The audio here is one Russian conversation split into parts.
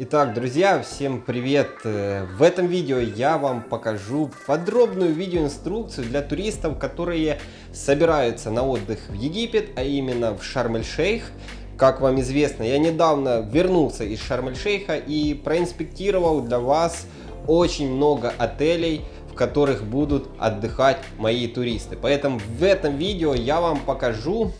Итак, друзья, всем привет! Э, в этом видео я вам покажу подробную видеоинструкцию для туристов, которые собираются на отдых в Египет, а именно в Шарм-эль-Шейх. Как вам известно, я недавно вернулся из Шарм-эль-Шейха и проинспектировал для вас очень много отелей, в которых будут отдыхать мои туристы. Поэтому в этом видео я вам покажу,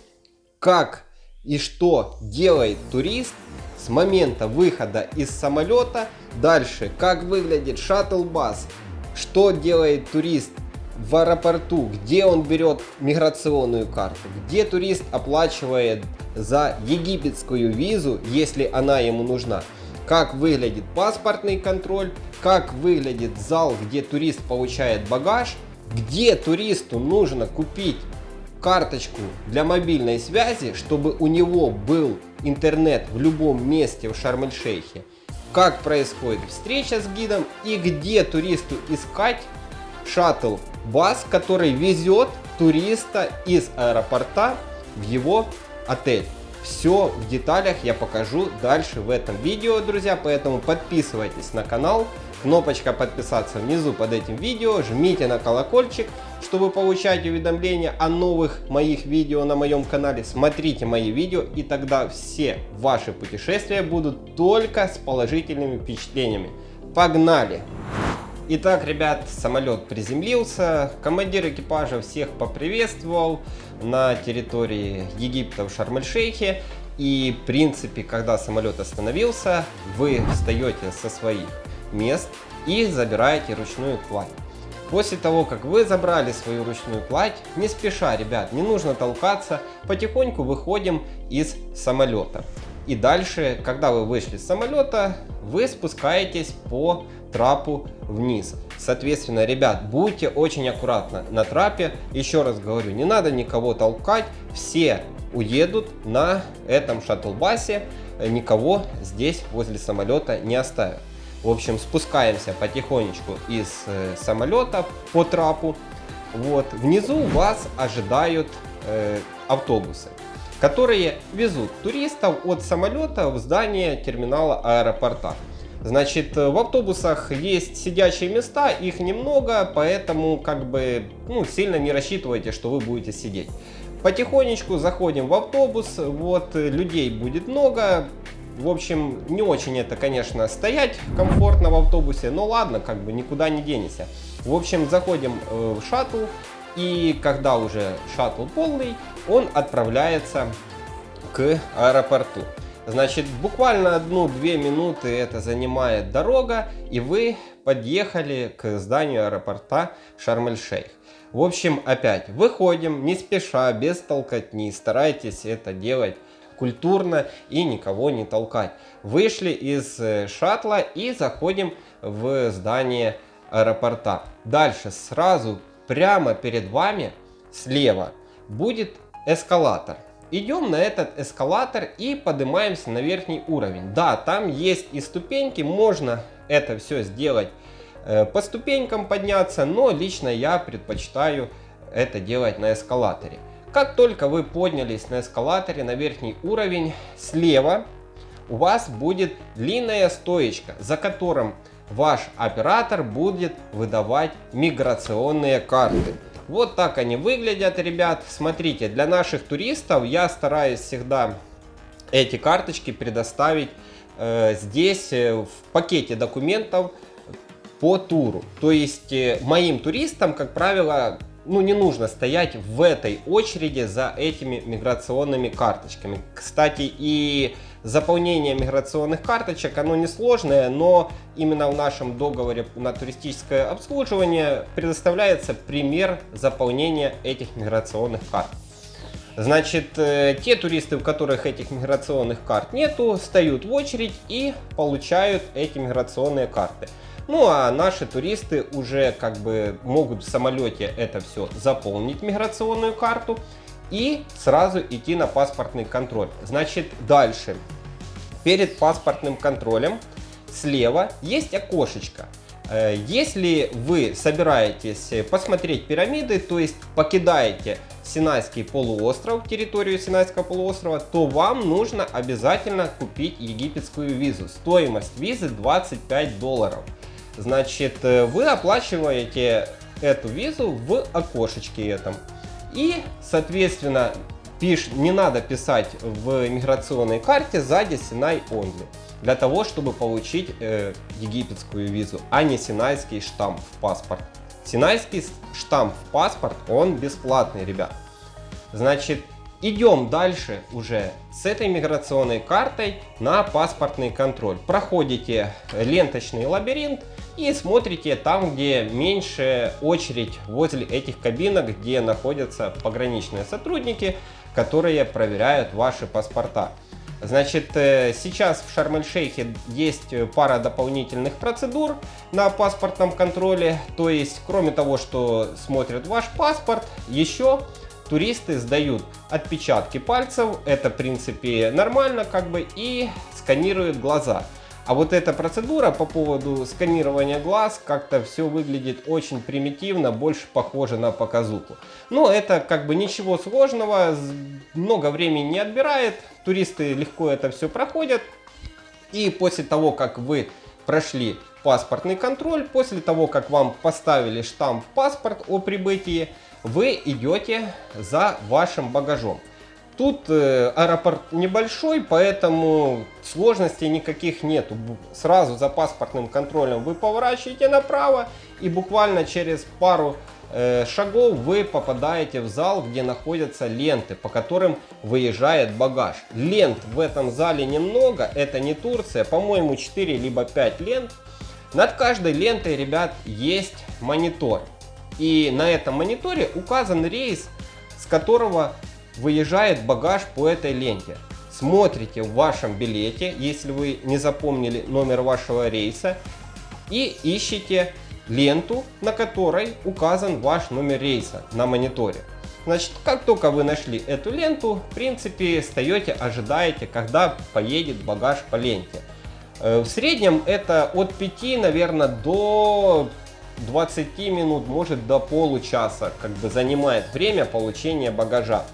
как и что делает турист с момента выхода из самолета. Дальше, как выглядит шаттл-бас, что делает турист в аэропорту, где он берет миграционную карту, где турист оплачивает за египетскую визу, если она ему нужна, как выглядит паспортный контроль, как выглядит зал, где турист получает багаж, где туристу нужно купить карточку для мобильной связи, чтобы у него был интернет в любом месте в Шарм-эль-Шейхе, как происходит встреча с гидом и где туристу искать шаттл-бас, который везет туриста из аэропорта в его отель. Все в деталях я покажу дальше в этом видео, друзья, поэтому подписывайтесь на канал, кнопочка подписаться внизу под этим видео, жмите на колокольчик, чтобы получать уведомления о новых моих видео на моем канале, смотрите мои видео и тогда все ваши путешествия будут только с положительными впечатлениями. Погнали! Итак, ребят, самолет приземлился, командир экипажа всех поприветствовал на территории Египта в Шарм-эль-Шейхе. И, в принципе, когда самолет остановился, вы встаете со своих мест и забираете ручную кладь. После того, как вы забрали свою ручную кладь, не спеша, ребят, не нужно толкаться, потихоньку выходим из самолета. И дальше, когда вы вышли с самолета, вы спускаетесь по трапу вниз. Соответственно, ребят, будьте очень аккуратны на трапе. Еще раз говорю, не надо никого толкать. Все уедут на этом шаттл-басе. Никого здесь возле самолета не оставят. В общем, спускаемся потихонечку из э, самолета по трапу. Вот. Внизу вас ожидают э, автобусы, которые везут туристов от самолета в здание терминала аэропорта. Значит, в автобусах есть сидячие места, их немного, поэтому как бы ну, сильно не рассчитывайте, что вы будете сидеть. Потихонечку заходим в автобус, вот людей будет много, в общем, не очень это, конечно, стоять комфортно в автобусе, но ладно, как бы никуда не денешься. В общем, заходим э, в шаттл, и когда уже шаттл полный, он отправляется к аэропорту. Значит, буквально одну-две минуты это занимает дорога, и вы подъехали к зданию аэропорта Шарм-эль-Шейх. В общем, опять выходим, не спеша, без толкотни, старайтесь это делать культурно и никого не толкать. Вышли из э, шаттла и заходим в здание аэропорта. Дальше сразу прямо перед вами слева будет эскалатор. Идем на этот эскалатор и поднимаемся на верхний уровень. Да, там есть и ступеньки, можно это все сделать э, по ступенькам подняться, но лично я предпочитаю это делать на эскалаторе. Как только вы поднялись на эскалаторе на верхний уровень, слева у вас будет длинная стоечка, за которым ваш оператор будет выдавать миграционные карты. Вот так они выглядят, ребят. Смотрите, для наших туристов я стараюсь всегда эти карточки предоставить э, здесь э, в пакете документов по туру. То есть э, моим туристам, как правило, ну, не нужно стоять в этой очереди за этими миграционными карточками. Кстати, и заполнение миграционных карточек, оно несложное, но именно в нашем договоре на туристическое обслуживание предоставляется пример заполнения этих миграционных карт. Значит, э, те туристы, у которых этих миграционных карт нету, встают в очередь и получают эти миграционные карты. Ну а наши туристы уже как бы могут в самолете это все заполнить, миграционную карту, и сразу идти на паспортный контроль. Значит, дальше. Перед паспортным контролем слева есть окошечко. Э, если вы собираетесь посмотреть пирамиды, то есть покидаете Синайский полуостров, территорию Синайского полуострова, то вам нужно обязательно купить египетскую визу. Стоимость визы 25 долларов. Значит, э, вы оплачиваете эту визу в окошечке этом. И, соответственно, пиш, не надо писать в миграционной карте сзади Синай Only. Для того, чтобы получить э, египетскую визу, а не синайский штамп в паспорт. Синайский штамп в паспорт, он бесплатный, ребят. Значит, идем дальше уже с этой миграционной картой на паспортный контроль. Проходите ленточный лабиринт и смотрите там, где меньше очередь возле этих кабинок, где находятся пограничные сотрудники, которые проверяют ваши паспорта. Значит, э, сейчас в Шарм-эль-Шейхе есть э, пара дополнительных процедур на паспортном контроле. То есть, кроме того, что смотрят ваш паспорт, еще туристы сдают отпечатки пальцев. Это, в принципе, нормально, как бы, и сканируют глаза. А вот эта процедура по поводу сканирования глаз, как-то все выглядит очень примитивно, больше похоже на показуху. Но это как бы ничего сложного, много времени не отбирает, туристы легко это все проходят. И после того, как вы прошли паспортный контроль, после того, как вам поставили штамп в паспорт о прибытии, вы идете за вашим багажом. Тут э, аэропорт небольшой, поэтому сложностей никаких нету. Сразу за паспортным контролем вы поворачиваете направо и буквально через пару э, шагов вы попадаете в зал, где находятся ленты, по которым выезжает багаж. Лент в этом зале немного, это не Турция, по-моему 4 либо 5 лент. Над каждой лентой, ребят, есть монитор. И на этом мониторе указан рейс, с которого выезжает багаж по этой ленте. Смотрите в вашем билете, если вы не запомнили номер вашего рейса, и ищите ленту, на которой указан ваш номер рейса на мониторе. Значит, как только вы нашли эту ленту, в принципе, стоите, ожидаете, когда поедет багаж по ленте. Э, в среднем это от 5, наверное, до 20 минут, может до получаса, как бы занимает время получения багажа.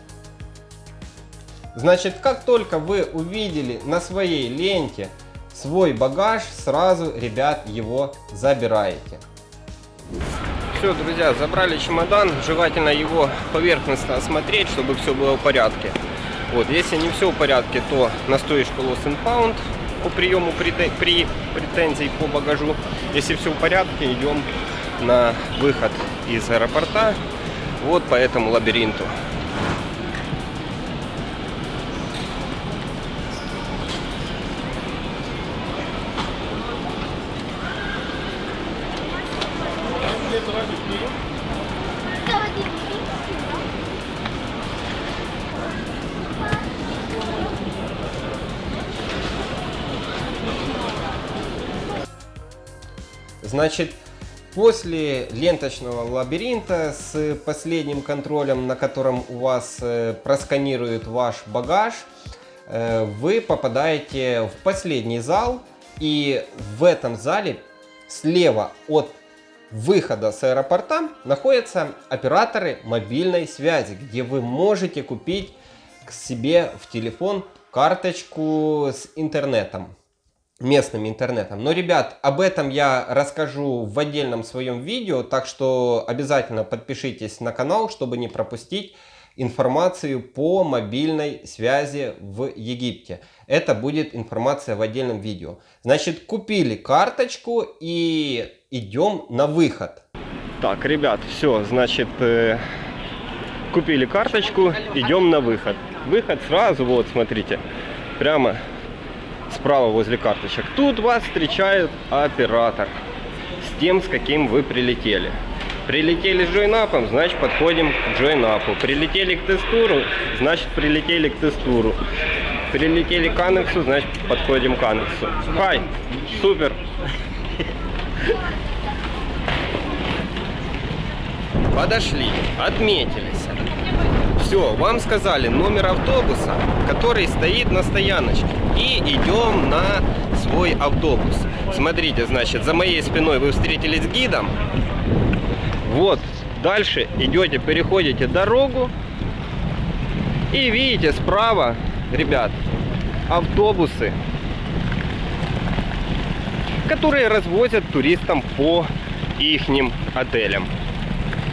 Значит, как только вы увидели на своей ленте свой багаж, сразу, ребят, его забираете. Все, друзья, забрали чемодан. Желательно его поверхностно осмотреть, чтобы все было в порядке. Вот, если не все в порядке, то на стоечку Lost and Pound по приему при, при претензий по багажу. Если все в порядке, идем на выход из аэропорта вот по этому лабиринту. Значит, после ленточного лабиринта с последним контролем, на котором у вас э, просканирует ваш багаж, э, вы попадаете в последний зал. И в этом зале слева от выхода с аэропорта находятся операторы мобильной связи, где вы можете купить к себе в телефон карточку с интернетом местным интернетом. Но, ребят, об этом я расскажу в отдельном своем видео, так что обязательно подпишитесь на канал, чтобы не пропустить информацию по мобильной связи в Египте. Это будет информация в отдельном видео. Значит, купили карточку и идем на выход. Так, ребят, все, значит, э, купили карточку, идем на выход. Выход сразу, вот, смотрите, прямо справа возле карточек. Тут вас встречает оператор с тем, с каким вы прилетели. Прилетели с джойнапом, значит подходим к джойнапу. Прилетели к тестуру, значит прилетели к тестуру. Прилетели к анексу, значит подходим к анексу. Хай, супер. Подошли, отметились. Все, вам сказали номер автобуса, который стоит на стояночке. И идем на свой автобус. Смотрите, значит, за моей спиной вы встретились с гидом. Вот, дальше идете, переходите дорогу. И видите, справа, ребят, автобусы, которые развозят туристам по ихним отелям.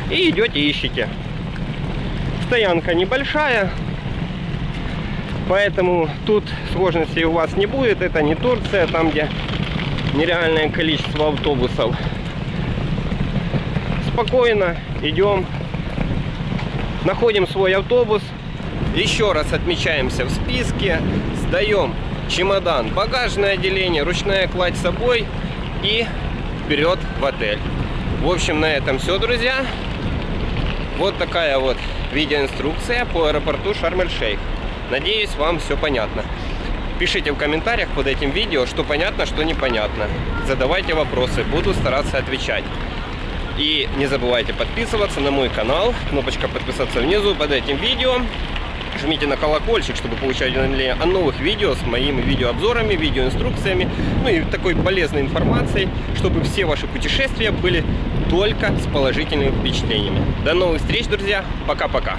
И идете ищете. Стоянка небольшая, поэтому тут сложностей у вас не будет. Это не Турция, там где нереальное количество автобусов. Спокойно идем, находим свой автобус, еще раз отмечаемся в списке, сдаем чемодан, багажное отделение, ручная кладь с собой и вперед в отель. В общем, на этом все, друзья. Вот такая вот видеоинструкция по аэропорту Шарм-эль-Шейх. Надеюсь, вам все понятно. Пишите в комментариях под этим видео, что понятно, что непонятно. Задавайте вопросы, буду стараться отвечать. И не забывайте подписываться на мой канал. Кнопочка подписаться внизу под этим видео. Жмите на колокольчик, чтобы получать уведомления о новых видео с моими видеообзорами, видеоинструкциями, ну и такой полезной информацией, чтобы все ваши путешествия были только с положительными впечатлениями. До новых встреч, друзья. Пока-пока.